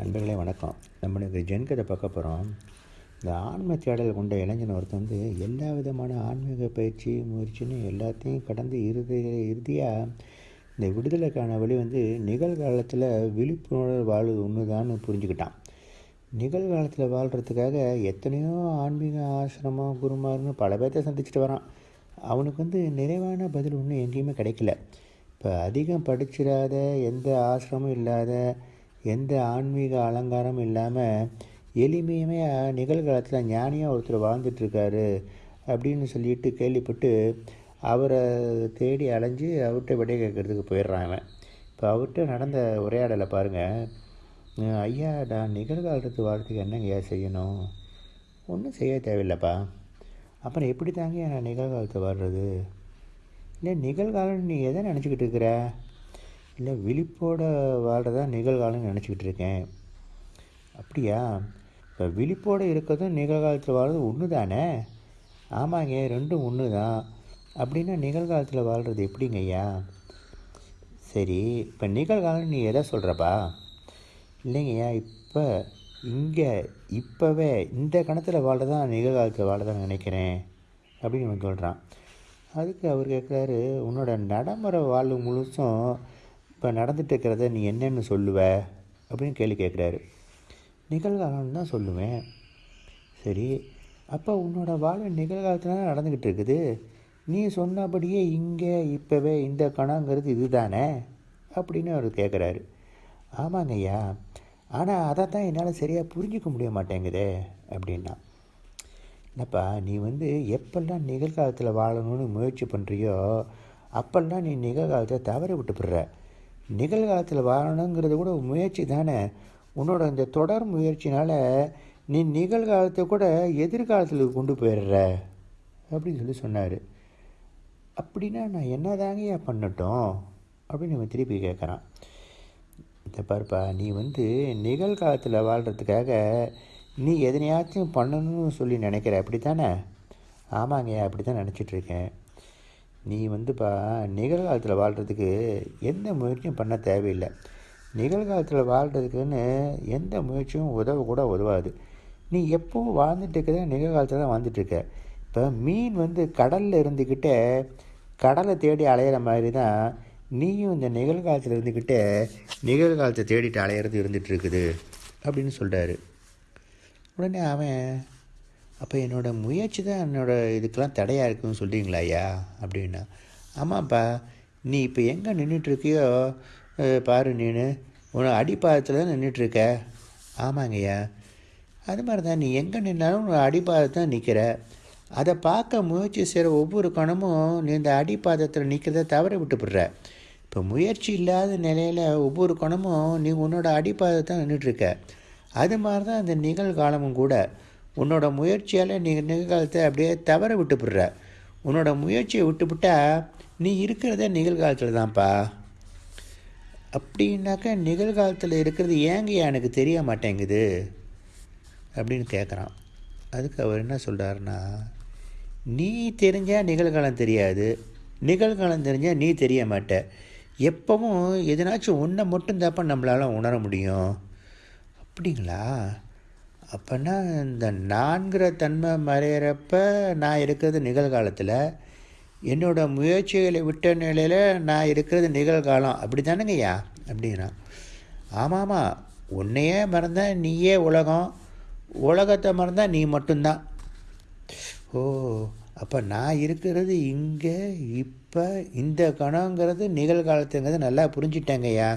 நண்பர்களே வணக்கம். நம்மளுக்கு ஜென்கதை பார்க்க போகிறோம் இந்த ஆன்ம தேடல் கொண்ட இளைஞன் ஒருத்தர் வந்து எல்லா விதமான ஆன்மீக பயிற்சி முயற்சின்னு எல்லாத்தையும் கடந்து இறுதி இறுதியாக இந்த விடுதலைக்கான வழி வந்து நிகழ்காலத்தில் விழிப்புணர்வு வாழ்வு ஒன்று புரிஞ்சுக்கிட்டான். நிகழ்காலத்தில் வாழ்கிறதுக்காக எத்தனையோ ஆன்மீக ஆசிரமம் குருமார்னு பல பேர்த்த சந்திச்சுட்டு வரான். அவனுக்கு வந்து நிறைவான பதில் ஒன்றும் எங்கேயுமே கிடைக்கல. இப்போ அதிகம் படிச்சிடாத எந்த ஆசிரமும் இல்லாத எந்த ஆன்மீக அலங்காரமும் இல்லாமல் எளிமையுமே நிகழ்காலத்தில் ஞானியாக ஒருத்தர் வாழ்ந்துட்டுருக்காரு அப்படின்னு சொல்லிட்டு கேள்விப்பட்டு அவரை தேடி அலைஞ்சு அவர்கிட்ட விடை கேட்குறதுக்கு போயிடுறாங்க இப்போ அவர்கிட்ட நடந்த உரையாடலை பாருங்கள் ஐயா நான் நிகழ்காலத்து வாழ்க்கைக்கு என்னங்க செய்யணும்? ஒன்றும் செய்ய தேவையில்லைப்பா. அப்புறம் எப்படி தாங்க நான் நிகழ்காலத்தை வாழ்கிறது இல்லை நிகழ்காலம் நீ எதை நினச்சிக்கிட்டு இருக்கிற? இல்லை விழிப்போட வாழ்கிறதா நிகழ்காலம்னு நினச்சிக்கிட்டு இருக்கேன். அப்படியா? இப்போ விழிப்போடு இருக்கிறதும் நிகழ்காலத்தில் வாழ்றது ஒன்று தானே ஆமாங்க ரெண்டும் ஒன்று தான் அப்படின்னா நிகழ்காலத்தில் வாழ்கிறது எப்படிங்க ஐயா? சரி இப்போ நிகழ்காலம் நீ எதை சொல்கிறப்பா இல்லைங்கய்யா இப்போ இங்கே இப்போவே இந்த கணத்தில் வாழ்றதான் நிகழ்காலத்தில் வாழதான் நினைக்கிறேன் அப்படின்னு சொல்கிறான் அதுக்கு அவர் கேட்குறாரு உன்னோட நடைமுறை வாழ்வு முழுசும் இப்போ நடந்துட்டு இருக்கிறத நீ என்னென்னு சொல்லுவ? அப்படின்னு கேள்வி கேட்குறாரு. நிகழ்காலம்னு தான் சொல்லுவேன். சரி அப்போ உன்னோட வாழ்வு நிகழ்காலத்தில் தான் நடந்துக்கிட்டு இருக்குது நீ சொன்னபடியே இங்கே இப்போவே இந்த கணங்கிறது இது தானே அப்படின்னு அவர் கேட்குறாரு. ஆமாங்க ஐயா. ஆனால் அதை தான் என்னால் சரியாக புரிஞ்சிக்க முடிய மாட்டேங்குதே அப்படின்னா. என்னப்பா நீ வந்து எப்பெல்லாம் நிகழ்காலத்தில் வாழணும்னு முயற்சி பண்ணுறியோ அப்பெல்லாம் நீ நிகழ்காலத்தை தவற விட்டுப்படுற. நிகழ்காலத்தில் வாழணுங்கிறது கூட முயற்சி தானே. உன்னோட இந்த தொடர் முயற்சினால் நீ நிகழ்காலத்தை கூட எதிர்காலத்தில் கொண்டு போயிடுற அப்படின்னு சொல்லி சொன்னார். அப்படின்னா நான் என்ன தாங்கய்யா பண்ணட்டும் அப்படின்னு இவன் திருப்பி கேட்குறான். இந்த பாருப்பா நீ வந்து நிகழ்காலத்தில் வாழ்கிறதுக்காக நீ எதனையாச்சும் பண்ணணும்னு சொல்லி நினைக்கிற அப்படி தானே ஆமாங்கய்யா அப்படி தான் நினச்சிட்ருக்கேன் நீ வந்துப்பா நிகழ்காலத்தில் வாழ்கிறதுக்கு எந்த முயற்சியும் பண்ண தேவையில்லை. நிகழ்காலத்தில் வாழ்கிறதுக்குன்னு எந்த முயற்சியும் உதவ கூட உதவாது. நீ எப்போவும் வாழ்ந்துட்டு இருக்கிற நிகழ்காலத்தில் தான் வாழ்ந்துட்டுருக்க இப்போ மீன் வந்து கடலில் இருந்துக்கிட்டே கடலை தேடி அலையிற மாதிரி தான் நீயும் இந்த நிகழ்காலத்தில் இருந்துக்கிட்டே நிகழ்காலத்தை தேடிட்டு அலையிறது இருந்துகிட்டு இருக்குது அப்படின்னு சொல்கிறாரு உடனே அவன் அப்போ என்னோடய முயற்சி தான் என்னோடய இதுக்கெல்லாம் தடையாக இருக்குன்னு சொல்கிறீங்களா ஐயா? அப்படின்னா ஆமாப்பா நீ இப்போ எங்கே நின்றுட்டுருக்கியோ பாரு நீனு உன அடிப்பாதத்தில் தான் நின்றுட்டுருக்க ஆமாங்கய்யா அது மாதிரி தான் நீ எங்கே நின்னாலும் உன் அடிப்பாதத்தை தான் நிற்கிற அதை பார்க்க முயற்சி செய்கிற ஒவ்வொரு கணமும் நீ இந்த அடிப்பாதத்தில் நிற்கிறத தவற விட்டுப்படுற. இப்போ முயற்சி இல்லாத நிலையில் ஒவ்வொரு கணமும் நீ உன்னோட அடிப்பாதத்தை நின்றுட்டுருக்க அது மாதிரி தான் அந்த நிகழ்காலமும் கூட. உன்னோட முயற்சியால் நீ நிகழ்காலத்தை அப்படியே தவற விட்டுப்படுற. உன்னோட முயற்சியை விட்டுவிட்டால் நீ இருக்கிறத நிகழ்காலத்தில் தான்ப்பா. அப்படின்னாக்கா நிகழ்காலத்தில் இருக்கிறது ஏங்க எனக்கு தெரிய மாட்டேங்குது. அப்படின்னு கேட்குறான் அதுக்கு அவர் என்ன சொல்கிறாருன்னா நீ தெரிஞ்சால் நிகழ்காலம் தெரியாது. நிகழ்காலம் தெரிஞ்சால் நீ தெரிய மாட்ட. எப்பவும் எதனாச்சும் ஒன்றை மட்டும் தாப்பா நம்மளால் உணர முடியும். அப்படிங்களா? அப்போனா இந்த நான்கிற தன்மை மறையிறப்ப நான் இருக்கிறது நிகழ்காலத்தில் என்னோடய முயற்சிகளை விட்ட நிலையில் நான் இருக்கிறது நிகழ்காலம். அப்படி தானேங்கய்யா அப்படின்னா ஆமாம்மா உன்னையே மறந்தால் நீயே உலகம் உலகத்தை மறந்தால் நீ மட்டும்தான். ஓ அப்போ நான் இருக்கிறது இங்கே இப்போ இந்த கணங்கிறது நிகழ்காலத்துங்கிறது நல்லா புரிஞ்சிட்டேங்கய்யா.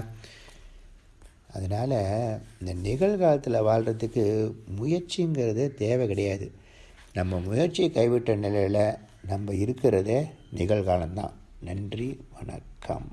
அதனால் இந்த நிகழ்காலத்தில் வாழ்கிறதுக்கு முயற்சிங்கிறது தேவை கிடையாது. நம்ம முயற்சியை கைவிட்ட நிலையில் நம்ம இருக்கிறதே நிகழ்காலம்தான். நன்றி வணக்கம்.